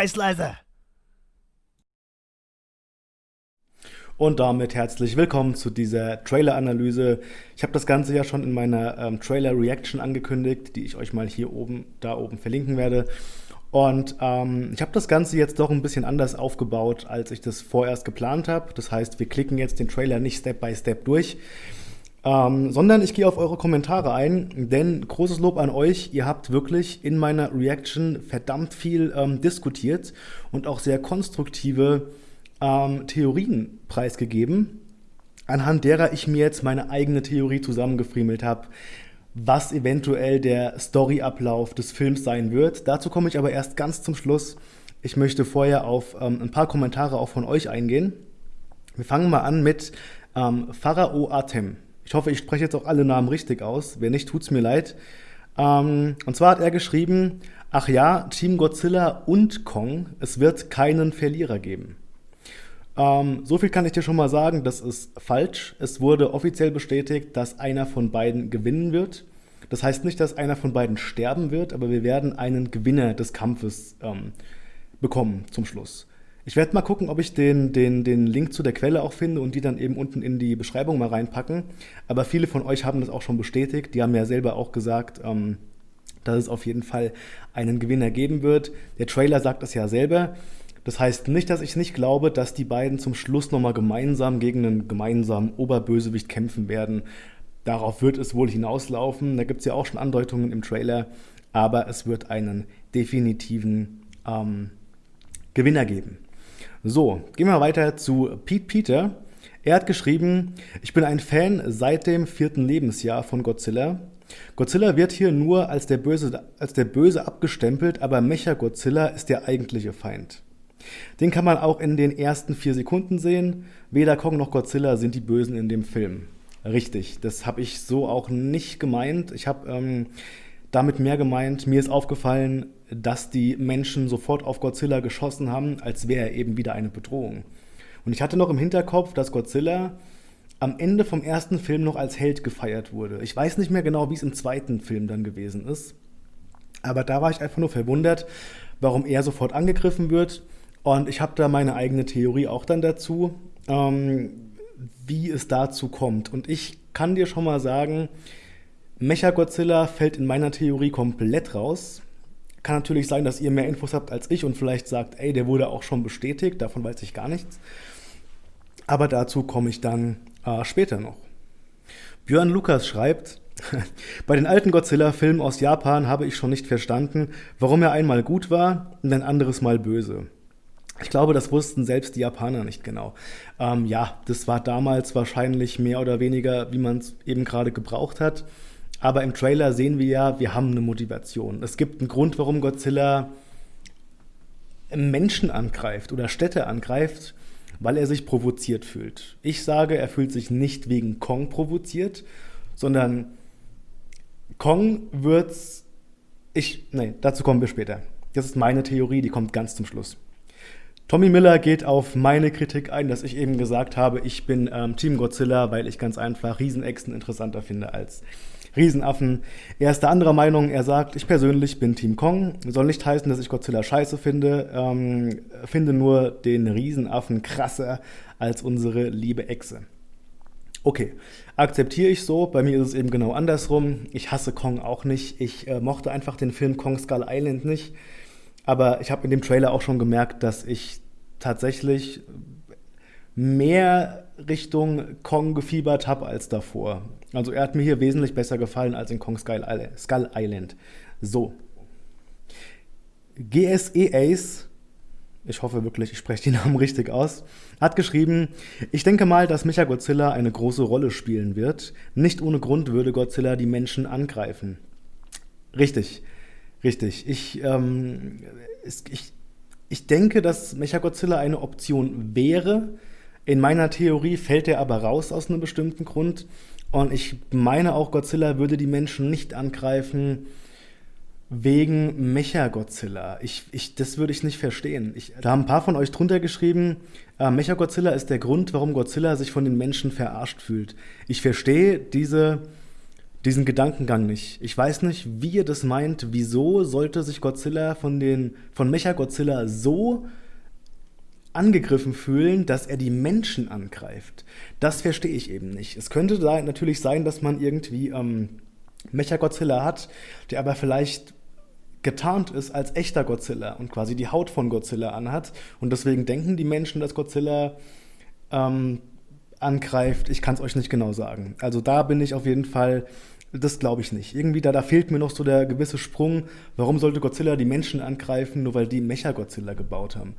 Scheißleise! Und damit herzlich willkommen zu dieser Trailer-Analyse. Ich habe das Ganze ja schon in meiner ähm, Trailer-Reaction angekündigt, die ich euch mal hier oben, da oben verlinken werde. Und ähm, ich habe das Ganze jetzt doch ein bisschen anders aufgebaut, als ich das vorerst geplant habe. Das heißt, wir klicken jetzt den Trailer nicht Step by Step durch, ähm, sondern ich gehe auf eure Kommentare ein, denn großes Lob an euch, ihr habt wirklich in meiner Reaction verdammt viel ähm, diskutiert und auch sehr konstruktive ähm, Theorien preisgegeben, anhand derer ich mir jetzt meine eigene Theorie zusammengefriemelt habe, was eventuell der Storyablauf des Films sein wird. Dazu komme ich aber erst ganz zum Schluss. Ich möchte vorher auf ähm, ein paar Kommentare auch von euch eingehen. Wir fangen mal an mit ähm, Pharao Atem. Ich hoffe, ich spreche jetzt auch alle Namen richtig aus. Wer nicht, tut's mir leid. Ähm, und zwar hat er geschrieben, ach ja, Team Godzilla und Kong, es wird keinen Verlierer geben. Ähm, so viel kann ich dir schon mal sagen, das ist falsch. Es wurde offiziell bestätigt, dass einer von beiden gewinnen wird. Das heißt nicht, dass einer von beiden sterben wird, aber wir werden einen Gewinner des Kampfes ähm, bekommen zum Schluss. Ich werde mal gucken, ob ich den, den, den Link zu der Quelle auch finde und die dann eben unten in die Beschreibung mal reinpacken. Aber viele von euch haben das auch schon bestätigt. Die haben ja selber auch gesagt, ähm, dass es auf jeden Fall einen Gewinner geben wird. Der Trailer sagt es ja selber. Das heißt nicht, dass ich nicht glaube, dass die beiden zum Schluss nochmal gemeinsam gegen einen gemeinsamen Oberbösewicht kämpfen werden. Darauf wird es wohl hinauslaufen. Da gibt es ja auch schon Andeutungen im Trailer. Aber es wird einen definitiven ähm, Gewinner geben. So, gehen wir weiter zu Pete Peter. Er hat geschrieben, ich bin ein Fan seit dem vierten Lebensjahr von Godzilla. Godzilla wird hier nur als der Böse, als der Böse abgestempelt, aber Mecha-Godzilla ist der eigentliche Feind. Den kann man auch in den ersten vier Sekunden sehen. Weder Kong noch Godzilla sind die Bösen in dem Film. Richtig, das habe ich so auch nicht gemeint. Ich habe ähm, damit mehr gemeint, mir ist aufgefallen, dass die Menschen sofort auf Godzilla geschossen haben, als wäre er eben wieder eine Bedrohung. Und ich hatte noch im Hinterkopf, dass Godzilla am Ende vom ersten Film noch als Held gefeiert wurde. Ich weiß nicht mehr genau, wie es im zweiten Film dann gewesen ist. Aber da war ich einfach nur verwundert, warum er sofort angegriffen wird. Und ich habe da meine eigene Theorie auch dann dazu, ähm, wie es dazu kommt. Und ich kann dir schon mal sagen, Mecha-Godzilla fällt in meiner Theorie komplett raus. Kann natürlich sein, dass ihr mehr Infos habt als ich und vielleicht sagt, ey, der wurde auch schon bestätigt, davon weiß ich gar nichts. Aber dazu komme ich dann äh, später noch. Björn Lukas schreibt, bei den alten Godzilla-Filmen aus Japan habe ich schon nicht verstanden, warum er einmal gut war und ein anderes Mal böse. Ich glaube, das wussten selbst die Japaner nicht genau. Ähm, ja, das war damals wahrscheinlich mehr oder weniger, wie man es eben gerade gebraucht hat. Aber im Trailer sehen wir ja, wir haben eine Motivation. Es gibt einen Grund, warum Godzilla Menschen angreift oder Städte angreift, weil er sich provoziert fühlt. Ich sage, er fühlt sich nicht wegen Kong provoziert, sondern Kong wird's. Ich. Nee, dazu kommen wir später. Das ist meine Theorie, die kommt ganz zum Schluss. Tommy Miller geht auf meine Kritik ein, dass ich eben gesagt habe, ich bin ähm, Team Godzilla, weil ich ganz einfach Riesenechsen interessanter finde als Riesenaffen. Er ist der anderer Meinung. Er sagt, ich persönlich bin Team Kong. Soll nicht heißen, dass ich Godzilla scheiße finde. Ähm, finde nur den Riesenaffen krasser als unsere liebe Echse. Okay, akzeptiere ich so. Bei mir ist es eben genau andersrum. Ich hasse Kong auch nicht. Ich äh, mochte einfach den Film Kong Skull Island nicht. Aber ich habe in dem Trailer auch schon gemerkt, dass ich tatsächlich mehr Richtung Kong gefiebert habe als davor. Also er hat mir hier wesentlich besser gefallen als in Kong Skull Island. So. GSE Ace, ich hoffe wirklich, ich spreche die Namen richtig aus, hat geschrieben, ich denke mal, dass Micha Godzilla eine große Rolle spielen wird. Nicht ohne Grund würde Godzilla die Menschen angreifen. Richtig, richtig. Ich, ähm, ich, ich denke, dass Mechagodzilla eine Option wäre, in meiner Theorie fällt er aber raus aus einem bestimmten Grund. Und ich meine auch, Godzilla würde die Menschen nicht angreifen wegen Mechagodzilla. Ich, ich, das würde ich nicht verstehen. Ich, da haben ein paar von euch drunter geschrieben, äh, Mechagodzilla ist der Grund, warum Godzilla sich von den Menschen verarscht fühlt. Ich verstehe diese, diesen Gedankengang nicht. Ich weiß nicht, wie ihr das meint. Wieso sollte sich Godzilla von, von Mecha-Godzilla so angegriffen fühlen, dass er die Menschen angreift? Das verstehe ich eben nicht. Es könnte da natürlich sein, dass man irgendwie ähm, Mecha-Godzilla hat, der aber vielleicht getarnt ist als echter Godzilla und quasi die Haut von Godzilla anhat. Und deswegen denken die Menschen, dass Godzilla ähm, angreift. Ich kann es euch nicht genau sagen. Also da bin ich auf jeden Fall, das glaube ich nicht. Irgendwie da, da fehlt mir noch so der gewisse Sprung. Warum sollte Godzilla die Menschen angreifen, nur weil die Mecha-Godzilla gebaut haben?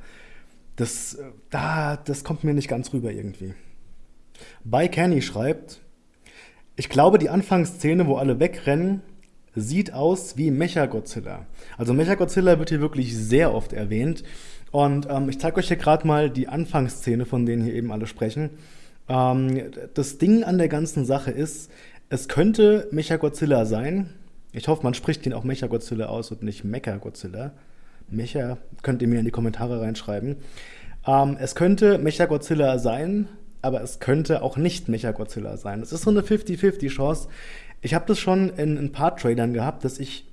Das, da, das kommt mir nicht ganz rüber irgendwie. Bei Kenny schreibt, ich glaube, die Anfangsszene, wo alle wegrennen, sieht aus wie Mechagodzilla. Also Mechagodzilla wird hier wirklich sehr oft erwähnt. Und ähm, ich zeige euch hier gerade mal die Anfangsszene, von denen hier eben alle sprechen. Ähm, das Ding an der ganzen Sache ist, es könnte Mechagodzilla sein. Ich hoffe, man spricht ihn auch Mechagodzilla aus und nicht Mechagodzilla. Mecha könnt ihr mir in die Kommentare reinschreiben. Ähm, es könnte Mechagodzilla sein, aber es könnte auch nicht Mechagodzilla sein. Es ist so eine 50-50 Chance. Ich habe das schon in ein paar Trailern gehabt, dass ich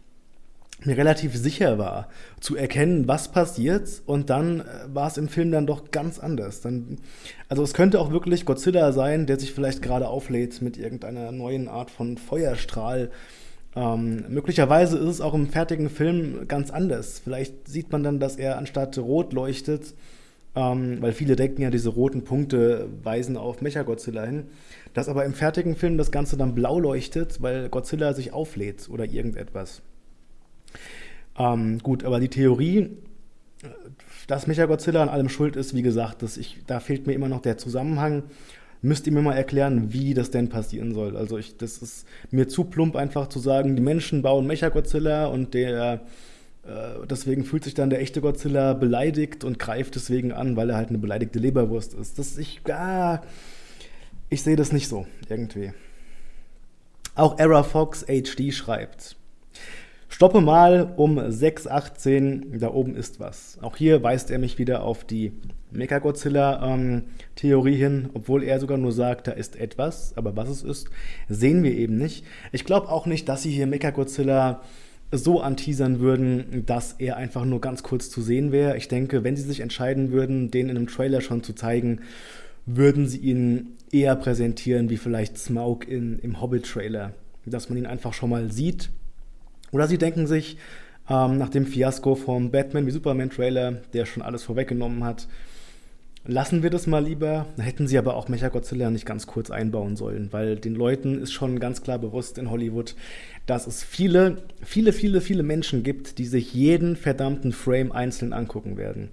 mir relativ sicher war, zu erkennen, was passiert und dann äh, war es im Film dann doch ganz anders. Dann, also es könnte auch wirklich Godzilla sein, der sich vielleicht gerade auflädt mit irgendeiner neuen Art von Feuerstrahl. Ähm, möglicherweise ist es auch im fertigen Film ganz anders. Vielleicht sieht man dann, dass er anstatt rot leuchtet, ähm, weil viele denken ja, diese roten Punkte weisen auf Mechagodzilla hin, dass aber im fertigen Film das Ganze dann blau leuchtet, weil Godzilla sich auflädt oder irgendetwas. Ähm, gut, aber die Theorie, dass Mechagodzilla an allem schuld ist, wie gesagt, dass ich, da fehlt mir immer noch der Zusammenhang. Müsst ihr mir mal erklären, wie das denn passieren soll. Also ich, das ist mir zu plump einfach zu sagen, die Menschen bauen Mechagodzilla und der äh, deswegen fühlt sich dann der echte Godzilla beleidigt und greift deswegen an, weil er halt eine beleidigte Leberwurst ist. Das ich, ah, ich sehe das nicht so irgendwie. Auch Era Fox HD schreibt. Stoppe mal um 6.18, da oben ist was. Auch hier weist er mich wieder auf die Mechagodzilla-Theorie ähm, hin, obwohl er sogar nur sagt, da ist etwas, aber was es ist, sehen wir eben nicht. Ich glaube auch nicht, dass sie hier Mechagodzilla so anteasern würden, dass er einfach nur ganz kurz zu sehen wäre. Ich denke, wenn sie sich entscheiden würden, den in einem Trailer schon zu zeigen, würden sie ihn eher präsentieren wie vielleicht Smaug in, im Hobbit-Trailer. Dass man ihn einfach schon mal sieht oder sie denken sich, ähm, nach dem Fiasko vom Batman wie Superman Trailer, der schon alles vorweggenommen hat, lassen wir das mal lieber. Da hätten sie aber auch Mechagodzilla nicht ganz kurz einbauen sollen, weil den Leuten ist schon ganz klar bewusst in Hollywood, dass es viele, viele, viele, viele Menschen gibt, die sich jeden verdammten Frame einzeln angucken werden.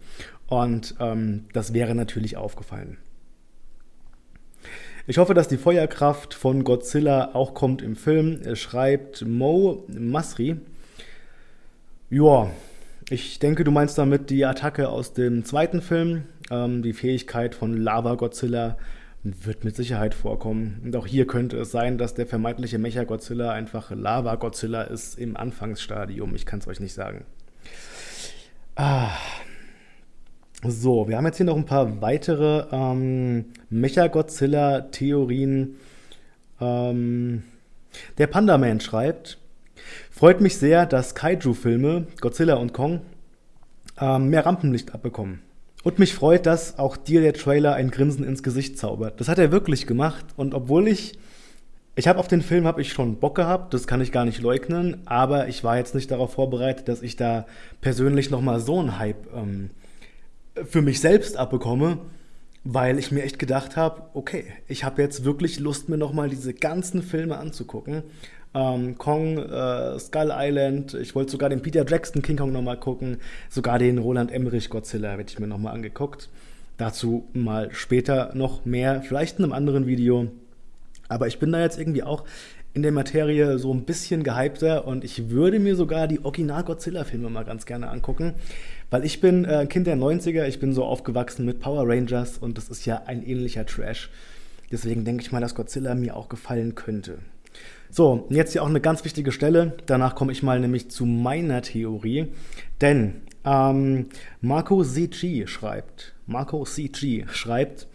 Und ähm, das wäre natürlich aufgefallen. Ich hoffe, dass die Feuerkraft von Godzilla auch kommt im Film. Schreibt Mo Masri. Ja, ich denke, du meinst damit die Attacke aus dem zweiten Film. Ähm, die Fähigkeit von Lava Godzilla wird mit Sicherheit vorkommen. Und auch hier könnte es sein, dass der vermeintliche Mecha-Godzilla einfach Lava-Godzilla ist im Anfangsstadium. Ich kann es euch nicht sagen. Ah, so, wir haben jetzt hier noch ein paar weitere ähm, Mecha-Godzilla-Theorien. Ähm, der Panda-Man schreibt, freut mich sehr, dass Kaiju-Filme, Godzilla und Kong, ähm, mehr Rampenlicht abbekommen. Und mich freut, dass auch dir der Trailer ein Grinsen ins Gesicht zaubert. Das hat er wirklich gemacht. Und obwohl ich, ich habe auf den Film habe ich schon Bock gehabt, das kann ich gar nicht leugnen, aber ich war jetzt nicht darauf vorbereitet, dass ich da persönlich nochmal so einen Hype ähm, für mich selbst abbekomme, weil ich mir echt gedacht habe, okay, ich habe jetzt wirklich Lust, mir nochmal diese ganzen Filme anzugucken. Ähm, Kong, äh, Skull Island, ich wollte sogar den Peter Jackson King Kong nochmal gucken, sogar den Roland Emmerich Godzilla werde ich mir nochmal angeguckt. Dazu mal später noch mehr, vielleicht in einem anderen Video. Aber ich bin da jetzt irgendwie auch in der Materie so ein bisschen gehypter und ich würde mir sogar die Original-Godzilla-Filme mal ganz gerne angucken, weil ich bin äh, Kind der 90er, ich bin so aufgewachsen mit Power Rangers und das ist ja ein ähnlicher Trash. Deswegen denke ich mal, dass Godzilla mir auch gefallen könnte. So, jetzt hier auch eine ganz wichtige Stelle. Danach komme ich mal nämlich zu meiner Theorie. Denn ähm, Marco Sechi schreibt, Marco CG schreibt,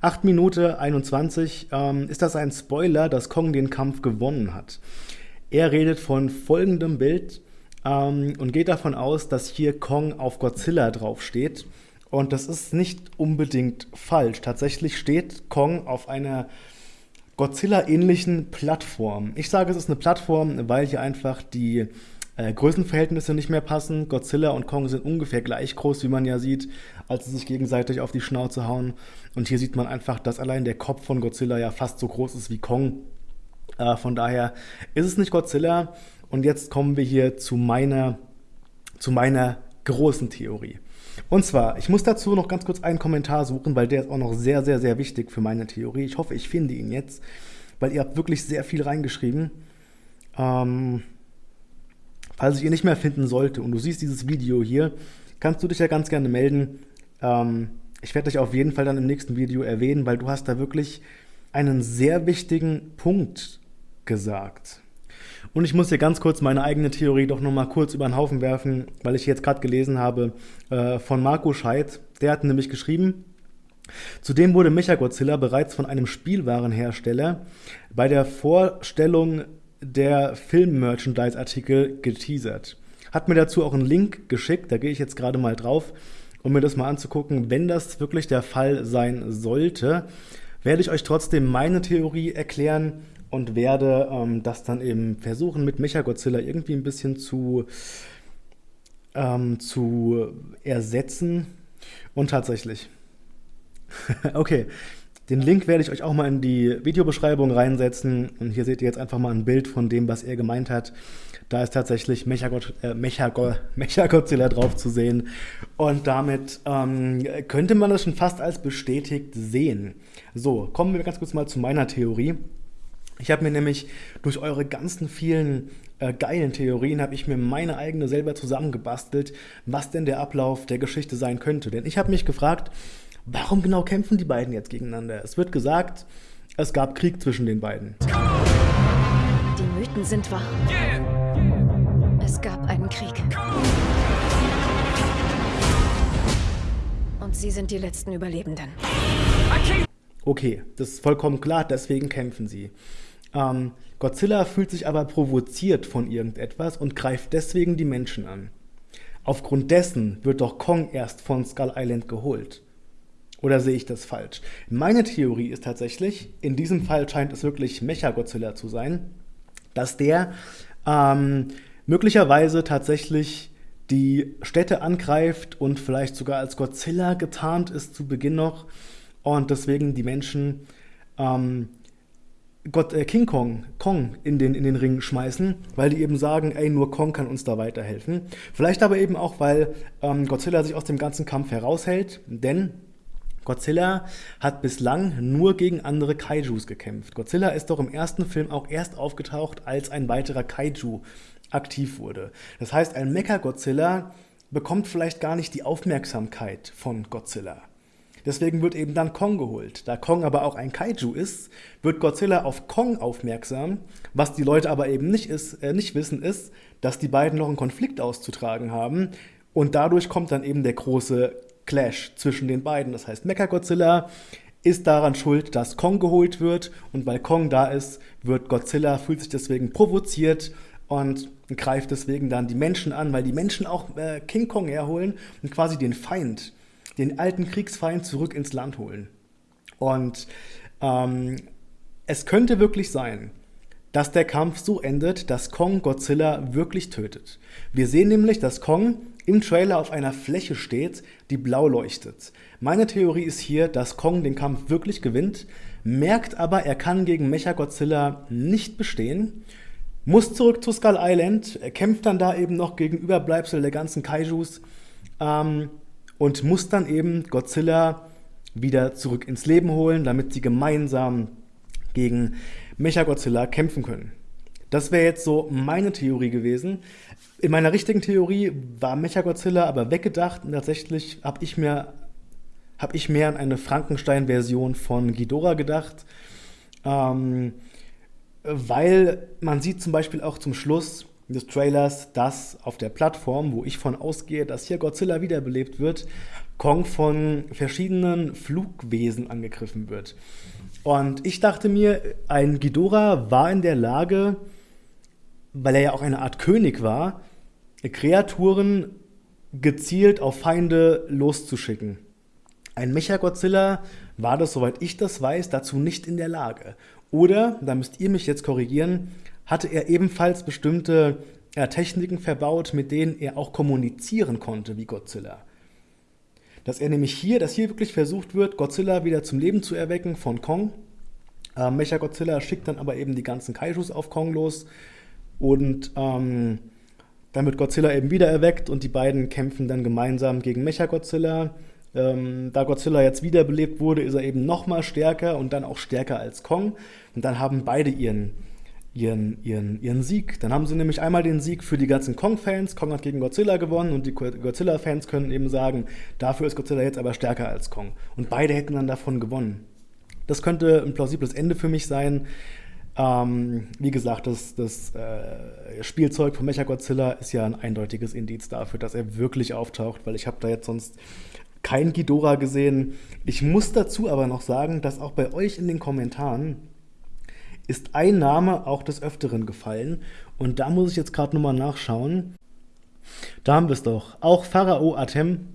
8 Minute 21, ähm, ist das ein Spoiler, dass Kong den Kampf gewonnen hat? Er redet von folgendem Bild ähm, und geht davon aus, dass hier Kong auf Godzilla draufsteht. Und das ist nicht unbedingt falsch. Tatsächlich steht Kong auf einer Godzilla-ähnlichen Plattform. Ich sage, es ist eine Plattform, weil hier einfach die äh, Größenverhältnisse nicht mehr passen. Godzilla und Kong sind ungefähr gleich groß, wie man ja sieht, als sie sich gegenseitig auf die Schnauze hauen. Und hier sieht man einfach, dass allein der Kopf von Godzilla ja fast so groß ist wie Kong. Äh, von daher ist es nicht Godzilla. Und jetzt kommen wir hier zu meiner, zu meiner großen Theorie. Und zwar, ich muss dazu noch ganz kurz einen Kommentar suchen, weil der ist auch noch sehr, sehr, sehr wichtig für meine Theorie. Ich hoffe, ich finde ihn jetzt, weil ihr habt wirklich sehr viel reingeschrieben. Ähm, falls ich ihn nicht mehr finden sollte und du siehst dieses Video hier, kannst du dich ja ganz gerne melden. Ähm, ich werde dich auf jeden Fall dann im nächsten Video erwähnen, weil du hast da wirklich einen sehr wichtigen Punkt gesagt. Und ich muss hier ganz kurz meine eigene Theorie doch nochmal kurz über den Haufen werfen, weil ich jetzt gerade gelesen habe äh, von Marco Scheidt. Der hat nämlich geschrieben, Zudem wurde Mechagodzilla bereits von einem Spielwarenhersteller bei der Vorstellung der Film-Merchandise-Artikel geteasert. Hat mir dazu auch einen Link geschickt, da gehe ich jetzt gerade mal drauf, um mir das mal anzugucken. Wenn das wirklich der Fall sein sollte, werde ich euch trotzdem meine Theorie erklären, und werde ähm, das dann eben versuchen, mit Mechagodzilla irgendwie ein bisschen zu, ähm, zu ersetzen. Und tatsächlich. okay, den Link werde ich euch auch mal in die Videobeschreibung reinsetzen. Und hier seht ihr jetzt einfach mal ein Bild von dem, was er gemeint hat. Da ist tatsächlich Mechagod äh, Mechagod Mechagodzilla drauf zu sehen. Und damit ähm, könnte man das schon fast als bestätigt sehen. So, kommen wir ganz kurz mal zu meiner Theorie. Ich habe mir nämlich durch eure ganzen vielen äh, geilen Theorien, habe ich mir meine eigene selber zusammengebastelt, was denn der Ablauf der Geschichte sein könnte. Denn ich habe mich gefragt, warum genau kämpfen die beiden jetzt gegeneinander? Es wird gesagt, es gab Krieg zwischen den beiden. Die Mythen sind wahr. Es gab einen Krieg. Und sie sind die letzten Überlebenden. Okay, das ist vollkommen klar, deswegen kämpfen sie. Ähm, Godzilla fühlt sich aber provoziert von irgendetwas und greift deswegen die Menschen an. Aufgrund dessen wird doch Kong erst von Skull Island geholt. Oder sehe ich das falsch? Meine Theorie ist tatsächlich, in diesem Fall scheint es wirklich Mecha-Godzilla zu sein, dass der ähm, möglicherweise tatsächlich die Städte angreift und vielleicht sogar als Godzilla getarnt ist zu Beginn noch und deswegen die Menschen ähm, Gott, äh, King Kong, Kong in den, in den Ring schmeißen, weil die eben sagen, ey, nur Kong kann uns da weiterhelfen. Vielleicht aber eben auch, weil ähm, Godzilla sich aus dem ganzen Kampf heraushält, denn Godzilla hat bislang nur gegen andere Kaijus gekämpft. Godzilla ist doch im ersten Film auch erst aufgetaucht, als ein weiterer Kaiju aktiv wurde. Das heißt, ein Mecha-Godzilla bekommt vielleicht gar nicht die Aufmerksamkeit von Godzilla. Deswegen wird eben dann Kong geholt. Da Kong aber auch ein Kaiju ist, wird Godzilla auf Kong aufmerksam. Was die Leute aber eben nicht, ist, äh, nicht wissen, ist, dass die beiden noch einen Konflikt auszutragen haben. Und dadurch kommt dann eben der große Clash zwischen den beiden. Das heißt, Mechagodzilla ist daran schuld, dass Kong geholt wird. Und weil Kong da ist, wird Godzilla, fühlt sich deswegen provoziert und greift deswegen dann die Menschen an, weil die Menschen auch äh, King Kong herholen und quasi den Feind den alten Kriegsfeind zurück ins Land holen. Und ähm, es könnte wirklich sein, dass der Kampf so endet, dass Kong Godzilla wirklich tötet. Wir sehen nämlich, dass Kong im Trailer auf einer Fläche steht, die blau leuchtet. Meine Theorie ist hier, dass Kong den Kampf wirklich gewinnt, merkt aber, er kann gegen Mechagodzilla nicht bestehen, muss zurück zu Skull Island, kämpft dann da eben noch gegen Überbleibsel der ganzen Kaijus, ähm, und muss dann eben Godzilla wieder zurück ins Leben holen, damit sie gemeinsam gegen Mechagodzilla kämpfen können. Das wäre jetzt so meine Theorie gewesen. In meiner richtigen Theorie war Mechagodzilla aber weggedacht und tatsächlich habe ich mir habe ich mehr an eine Frankenstein-Version von Ghidorah gedacht, ähm, weil man sieht zum Beispiel auch zum Schluss, des Trailers, dass auf der Plattform, wo ich von ausgehe, dass hier Godzilla wiederbelebt wird, Kong von verschiedenen Flugwesen angegriffen wird. Und ich dachte mir, ein Ghidorah war in der Lage, weil er ja auch eine Art König war, Kreaturen gezielt auf Feinde loszuschicken. Ein Mechagodzilla war das, soweit ich das weiß, dazu nicht in der Lage. Oder, da müsst ihr mich jetzt korrigieren, hatte er ebenfalls bestimmte äh, Techniken verbaut, mit denen er auch kommunizieren konnte wie Godzilla. Dass er nämlich hier, dass hier wirklich versucht wird, Godzilla wieder zum Leben zu erwecken von Kong. Äh, Mechagodzilla schickt dann aber eben die ganzen Kaijus auf Kong los und ähm, dann wird Godzilla eben wieder erweckt und die beiden kämpfen dann gemeinsam gegen Mechagodzilla. Ähm, da Godzilla jetzt wiederbelebt wurde, ist er eben noch mal stärker und dann auch stärker als Kong. Und dann haben beide ihren, ihren, ihren, ihren Sieg. Dann haben sie nämlich einmal den Sieg für die ganzen Kong-Fans. Kong hat gegen Godzilla gewonnen und die Godzilla-Fans können eben sagen, dafür ist Godzilla jetzt aber stärker als Kong. Und beide hätten dann davon gewonnen. Das könnte ein plausibles Ende für mich sein. Ähm, wie gesagt, das, das äh, Spielzeug von Mechagodzilla ist ja ein eindeutiges Indiz dafür, dass er wirklich auftaucht, weil ich habe da jetzt sonst kein Ghidorah gesehen. Ich muss dazu aber noch sagen, dass auch bei euch in den Kommentaren ist ein Name auch des Öfteren gefallen. Und da muss ich jetzt gerade nochmal nachschauen. Da haben wir es doch. Auch Pharao Atem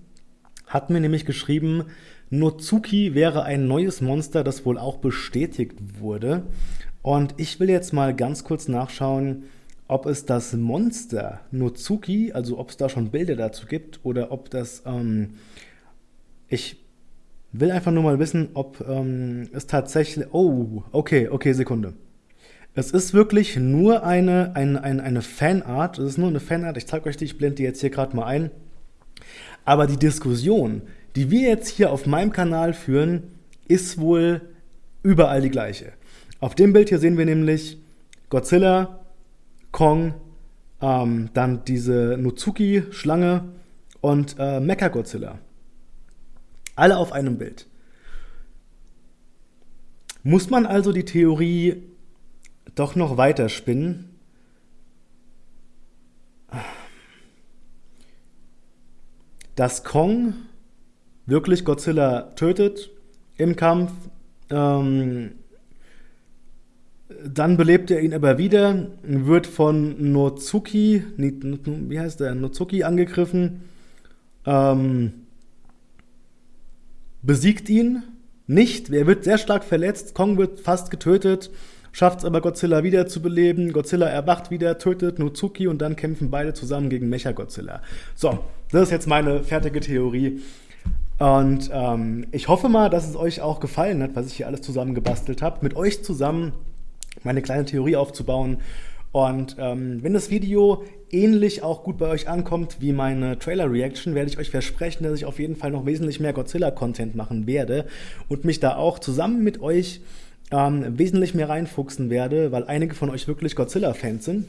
hat mir nämlich geschrieben, Nozuki wäre ein neues Monster, das wohl auch bestätigt wurde. Und ich will jetzt mal ganz kurz nachschauen, ob es das Monster Nozuki, also ob es da schon Bilder dazu gibt, oder ob das ähm, ich will einfach nur mal wissen, ob ähm, es tatsächlich. Oh, okay, okay, Sekunde. Es ist wirklich nur eine, eine, eine, eine Fanart. Es ist nur eine Fanart. Ich zeige euch die, ich blende die jetzt hier gerade mal ein. Aber die Diskussion, die wir jetzt hier auf meinem Kanal führen, ist wohl überall die gleiche. Auf dem Bild hier sehen wir nämlich Godzilla, Kong, ähm, dann diese Nozuki-Schlange und äh, Mechagodzilla. Alle auf einem Bild. Muss man also die Theorie doch noch weiter spinnen? Dass Kong wirklich Godzilla tötet im Kampf, ähm, dann belebt er ihn aber wieder, wird von Nozuki, wie heißt der, Nozuki angegriffen, ähm, besiegt ihn nicht. Er wird sehr stark verletzt. Kong wird fast getötet, schafft es aber Godzilla wieder zu beleben. Godzilla erwacht wieder, tötet Nozuki und dann kämpfen beide zusammen gegen Mecha-Godzilla. So, das ist jetzt meine fertige Theorie. Und ähm, ich hoffe mal, dass es euch auch gefallen hat, was ich hier alles zusammen gebastelt habe. Mit euch zusammen meine kleine Theorie aufzubauen. Und ähm, wenn das Video ähnlich auch gut bei euch ankommt wie meine Trailer-Reaction, werde ich euch versprechen, dass ich auf jeden Fall noch wesentlich mehr Godzilla-Content machen werde und mich da auch zusammen mit euch ähm, wesentlich mehr reinfuchsen werde, weil einige von euch wirklich Godzilla-Fans sind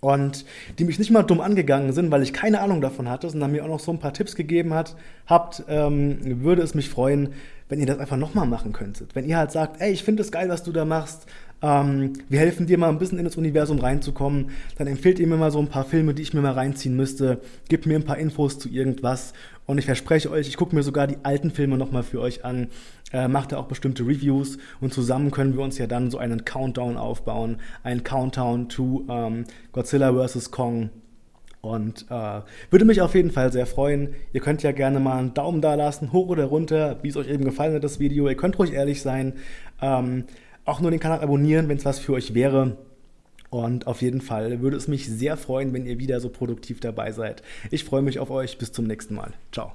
und die mich nicht mal dumm angegangen sind, weil ich keine Ahnung davon hatte, sondern mir auch noch so ein paar Tipps gegeben hat, habt, ähm, würde es mich freuen, wenn ihr das einfach nochmal machen könntet. Wenn ihr halt sagt, ey, ich finde es geil, was du da machst, ähm, wir helfen dir mal ein bisschen in das Universum reinzukommen, dann empfehlt ihr mir mal so ein paar Filme, die ich mir mal reinziehen müsste, gebt mir ein paar Infos zu irgendwas und ich verspreche euch, ich gucke mir sogar die alten Filme nochmal für euch an, äh, mache da auch bestimmte Reviews und zusammen können wir uns ja dann so einen Countdown aufbauen, einen Countdown to ähm, Godzilla vs. Kong und äh, würde mich auf jeden Fall sehr freuen. Ihr könnt ja gerne mal einen Daumen da lassen, hoch oder runter, wie es euch eben gefallen hat, das Video. Ihr könnt ruhig ehrlich sein. Ähm, auch nur den Kanal abonnieren, wenn es was für euch wäre. Und auf jeden Fall würde es mich sehr freuen, wenn ihr wieder so produktiv dabei seid. Ich freue mich auf euch. Bis zum nächsten Mal. Ciao.